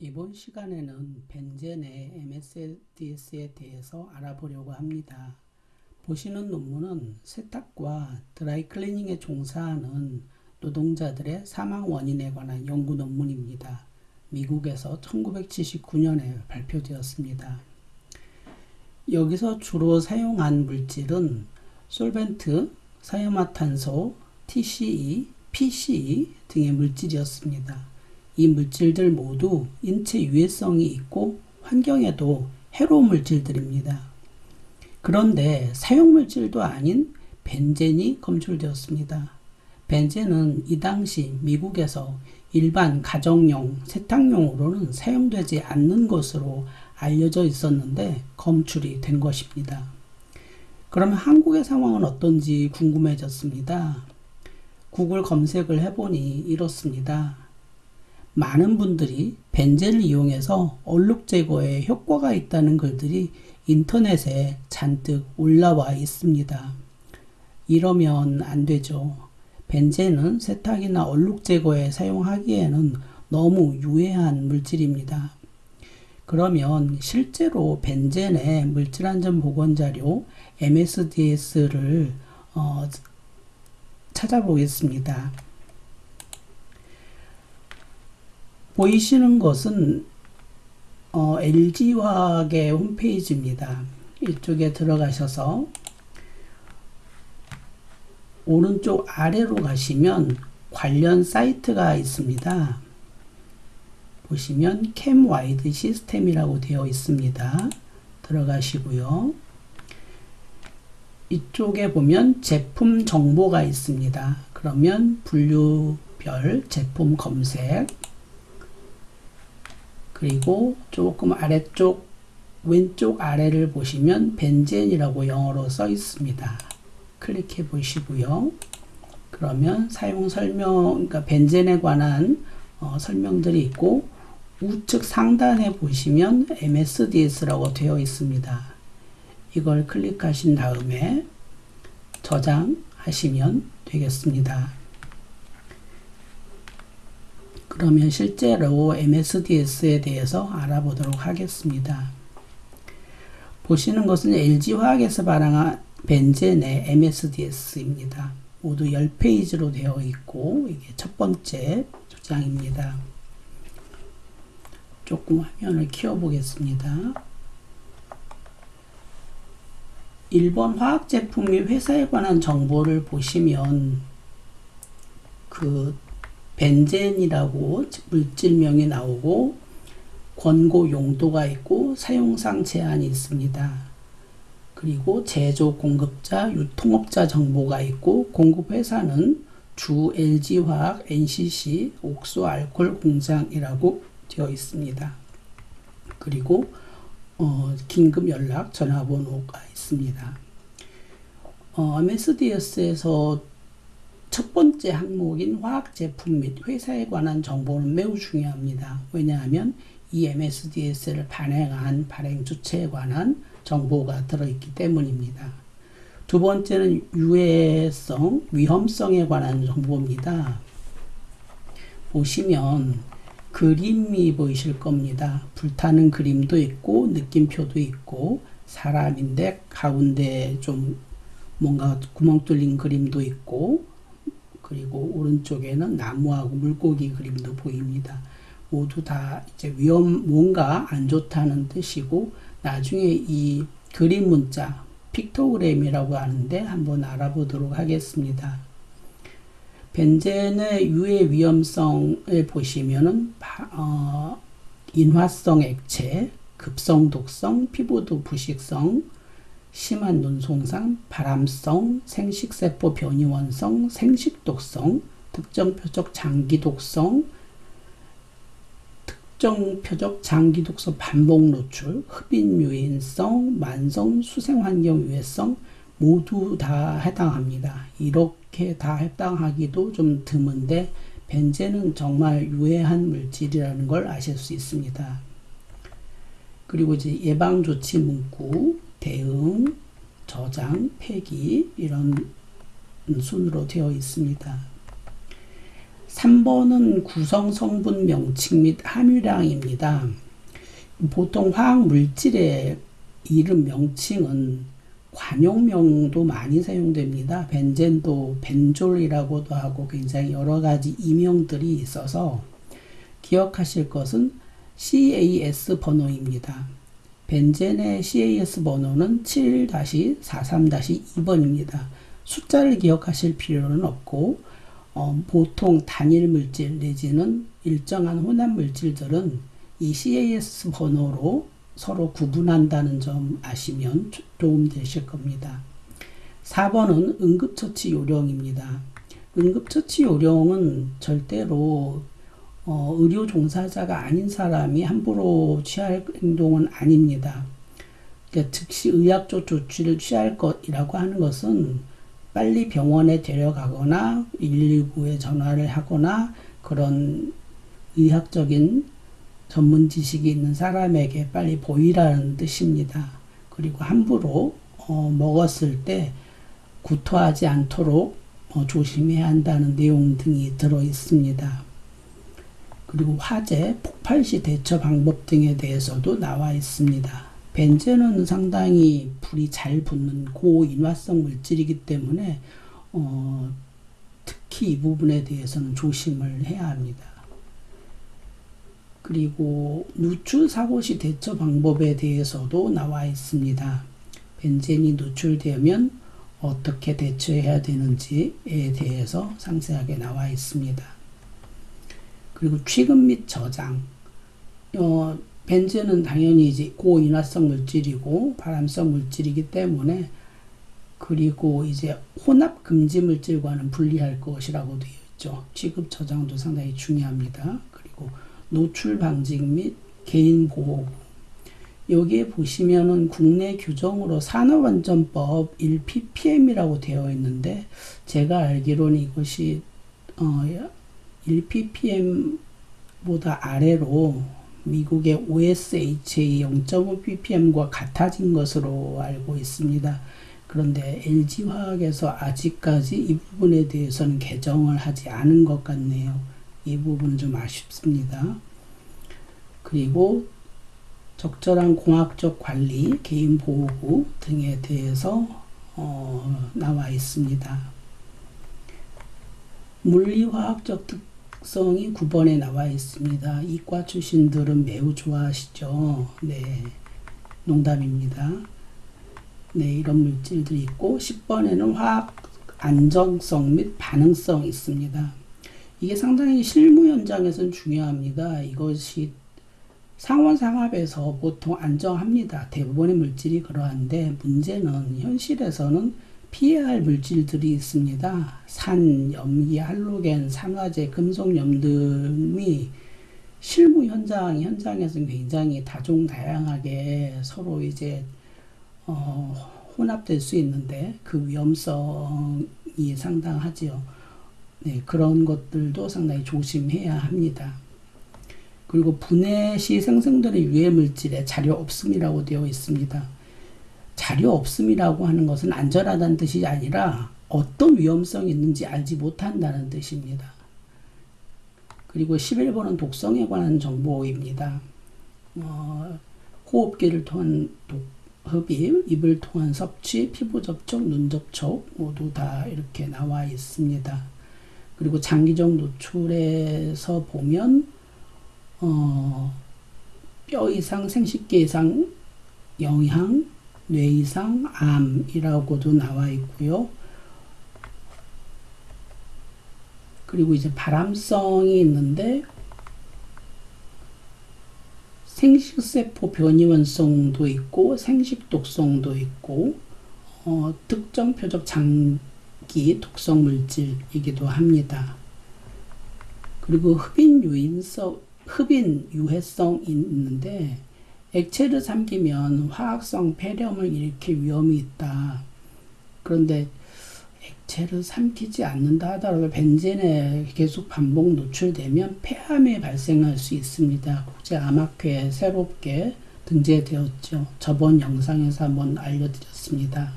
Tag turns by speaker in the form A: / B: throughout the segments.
A: 이번 시간에는 벤젠의 MSDS에 대해서 알아보려고 합니다. 보시는 논문은 세탁과 드라이클리닝에 종사하는 노동자들의 사망 원인에 관한 연구 논문입니다. 미국에서 1979년에 발표되었습니다. 여기서 주로 사용한 물질은 솔벤트, 사이마탄소, TCE, PCE 등의 물질이었습니다. 이 물질들 모두 인체 유해성이 있고 환경에도 해로운 물질들입니다. 그런데 사용 물질도 아닌 벤젠이 검출되었습니다. 벤젠은 이 당시 미국에서 일반 가정용 세탁용으로는 사용되지 않는 것으로 알려져 있었는데 검출이 된 것입니다. 그러면 한국의 상황은 어떤지 궁금해졌습니다. 구글 검색을 해보니 이렇습니다. 많은 분들이 벤젠을 이용해서 얼룩 제거에 효과가 있다는 글들이 인터넷에 잔뜩 올라와 있습니다. 이러면 안 되죠. 벤젠은 세탁이나 얼룩 제거에 사용하기에는 너무 유해한 물질입니다. 그러면 실제로 벤젠의 물질안전 보건자료 MSDS를 어, 찾아보겠습니다. 보이시는 것은 어, LG화학의 홈페이지입니다. 이쪽에 들어가셔서 오른쪽 아래로 가시면 관련 사이트가 있습니다. 보시면 캠와이드 시스템이라고 되어 있습니다. 들어가시고요. 이쪽에 보면 제품 정보가 있습니다. 그러면 분류별 제품 검색 그리고 조금 아래쪽 왼쪽 아래를 보시면 벤젠이라고 영어로 써 있습니다. 클릭해 보시고요. 그러면 사용 설명, 그러니까 벤젠에 관한 어, 설명들이 있고 우측 상단에 보시면 MSDS라고 되어 있습니다. 이걸 클릭하신 다음에 저장하시면 되겠습니다. 그러면 실제로 MSDS에 대해서 알아보도록 하겠습니다. 보시는 것은 LG화학에서 발행한 벤젠의 MSDS입니다. 모두 10페이지로 되어 있고 이게 첫 번째 조장입니다. 조금 화면을 키워보겠습니다. 1번 화학 제품 및 회사에 관한 정보를 보시면 그 벤젠이라고 물질명이 나오고 권고 용도가 있고 사용상 제한이 있습니다. 그리고 제조 공급자, 유통업자 정보가 있고 공급 회사는 주 LG화학, NCC, 옥수 알콜 공장이라고 되어 있습니다. 그리고 어, 긴급 연락 전화번호가 있습니다. 어, MSDS에서 첫 번째 항목인 화학 제품 및 회사에 관한 정보는 매우 중요합니다. 왜냐하면 이 MSDS를 발행한 발행 주체에 관한 정보가 들어있기 때문입니다. 두 번째는 유해성, 위험성에 관한 정보입니다. 보시면 그림이 보이실 겁니다. 불타는 그림도 있고 느낌표도 있고 사람인데 가운데 좀 뭔가 구멍 뚫린 그림도 있고 그리고 오른쪽에는 나무하고 물고기 그림도 보입니다. 모두 다 이제 위험, 뭔가 안 좋다는 뜻이고, 나중에 이 그림 문자, 픽토그램이라고 하는데 한번 알아보도록 하겠습니다. 벤젠의 유해 위험성을 보시면은, 어, 인화성 액체, 급성 독성, 피부도 부식성, 심한 눈송상, 발암성, 생식세포 변이원성, 생식독성, 특정 표적 장기 독성, 특정 표적 장기 독성 반복 노출, 흡인 유인성, 만성 수생 환경 유해성 모두 다 해당합니다. 이렇게 다 해당하기도 좀 드문데 벤젠은 정말 유해한 물질이라는 걸 아실 수 있습니다. 그리고 이제 예방 조치 문구, 대응, 저장, 폐기 이런 순으로 되어 있습니다. 3번은 구성 성분 명칭 및 함유량입니다. 보통 화학 물질의 이름 명칭은 관용명도 많이 사용됩니다. 벤젠도 벤졸이라고도 하고 굉장히 여러 가지 이명들이 있어서 기억하실 것은 CAS 번호입니다. 벤젠의 CAS 번호는 7-43-2번입니다. 숫자를 기억하실 필요는 없고 어, 보통 단일 물질 내지는 일정한 혼합 물질들은 이 CAS 번호로 서로 구분한다는 점 아시면 도움 되실 겁니다. 4번은 응급처치 요령입니다. 응급처치 요령은 절대로 어, 의료 종사자가 아닌 사람이 함부로 취할 행동은 아닙니다. 그러니까 즉시 의학적 조치를 취할 것이라고 하는 것은 빨리 병원에 데려가거나 119에 전화를 하거나 그런 의학적인 전문 지식이 있는 사람에게 빨리 보이라는 뜻입니다. 그리고 함부로 어, 먹었을 때 구토하지 않도록 어, 조심해야 한다는 내용 등이 들어 있습니다. 그리고 화재, 폭발 시 대처 방법 등에 대해서도 나와 있습니다. 벤젠은 상당히 불이 잘 붙는 고인화성 물질이기 때문에 어, 특히 이 부분에 대해서는 조심을 해야 합니다. 그리고 누출 사고 시 대처 방법에 대해서도 나와 있습니다. 벤젠이 누출되면 어떻게 대처해야 되는지에 대해서 상세하게 나와 있습니다. 그리고 취급 및 저장. 어, 벤젠은 당연히 이제 고인화성 물질이고 발암성 물질이기 때문에 그리고 이제 혼합 금지 물질과는 분리할 것이라고 되어 있죠. 취급 저장도 상당히 중요합니다. 그리고 노출 방직 및 개인 보호. 여기에 보시면은 국내 규정으로 산업안전법 1ppm이라고 되어 있는데 제가 알기로는 이것이 어 1ppm보다 아래로 미국의 OSHA 0.5ppm과 같아진 것으로 알고 있습니다. 그런데 LG화학에서 아직까지 이 부분에 대해서는 개정을 하지 않은 것 같네요. 이 부분은 좀 아쉽습니다. 그리고 적절한 공학적 관리, 개인 보호구 등에 대해서 어, 나와 있습니다. 물리화학적 특특 성이 9번에 나와 있습니다. 이과 출신들은 매우 좋아하시죠. 네. 농담입니다. 네, 이런 물질들이 있고 10번에는 화학 안정성 및 반응성 있습니다. 이게 상당히 실무 현장에서는 중요합니다. 이것이 상원상합에서 보통 안정합니다. 대부분의 물질이 그러한데 문제는 현실에서는 피해야 할 물질들이 있습니다. 산, 염기, 할로겐, 산화제, 금속염 등이 실무 현장, 현장에서는 굉장히 다종다양하게 서로 이제, 어, 혼합될 수 있는데 그 위험성이 상당하지요. 네, 그런 것들도 상당히 조심해야 합니다. 그리고 분해 시 생성되는 유해 물질에 자료 없음이라고 되어 있습니다. 자료 없음이라고 하는 것은 안전하다는 뜻이 아니라 어떤 위험성이 있는지 알지 못한다는 뜻입니다. 그리고 11번은 독성에 관한 정보입니다. 어, 호흡기를 통한 독, 흡입, 입을 통한 섭취, 피부 접촉, 눈 접촉 모두 다 이렇게 나와 있습니다. 그리고 장기적 노출에서 보면 어, 뼈 이상, 생식기 이상 영향, 뇌이상 암이라고도 나와 있고요. 그리고 이제 발암성이 있는데 생식세포 변이원성도 있고 생식독성도 있고 어, 특정 표적 장기 독성 물질이기도 합니다. 그리고 흡인 유인성 흡인 유해성이 있는데 액체를 삼키면 화학성 폐렴을 일으킬 위험이 있다. 그런데 액체를 삼키지 않는다 하더라도 벤젠에 계속 반복 노출되면 폐암이 발생할 수 있습니다. 국제 암학회에 새롭게 등재되었죠. 저번 영상에서 한번 알려드렸습니다.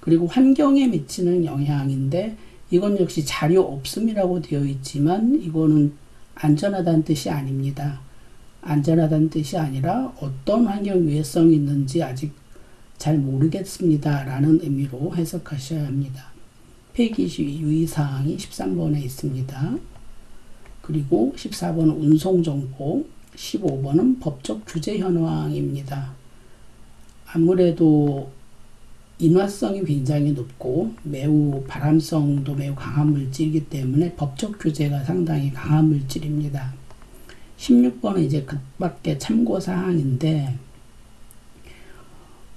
A: 그리고 환경에 미치는 영향인데 이건 역시 자료 없음이라고 되어 있지만 이거는 안전하다는 뜻이 아닙니다. 안전하다는 뜻이 아니라 어떤 환경 위해성이 있는지 아직 잘 모르겠습니다. 라는 의미로 해석하셔야 합니다. 폐기시 유의사항이 13번에 있습니다. 그리고 14번은 운송정보, 15번은 법적 규제 현황입니다. 아무래도 인화성이 굉장히 높고 매우 발암성도 매우 강한 물질이기 때문에 법적 규제가 상당히 강한 물질입니다. 16번은 이제 그 밖에 참고 사항인데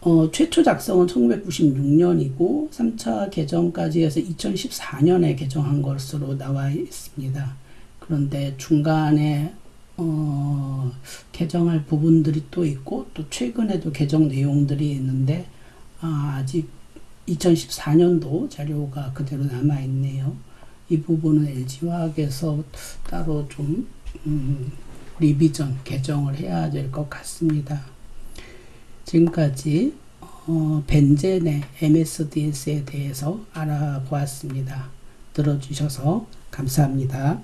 A: 어, 최초 작성은 1996년이고 3차 개정까지 해서 2014년에 개정한 것으로 나와 있습니다. 그런데 중간에 어, 개정할 부분들이 또 있고 또 최근에도 개정 내용들이 있는데 아, 아직 2014년도 자료가 그대로 남아 있네요. 이 부분은 LG화학에서 따로 좀 음, 리비전 개정을 해야 될 것 같습니다. 지금까지 어, 벤젠의 MSDS에 대해서 알아보았습니다. 들어주셔서 감사합니다.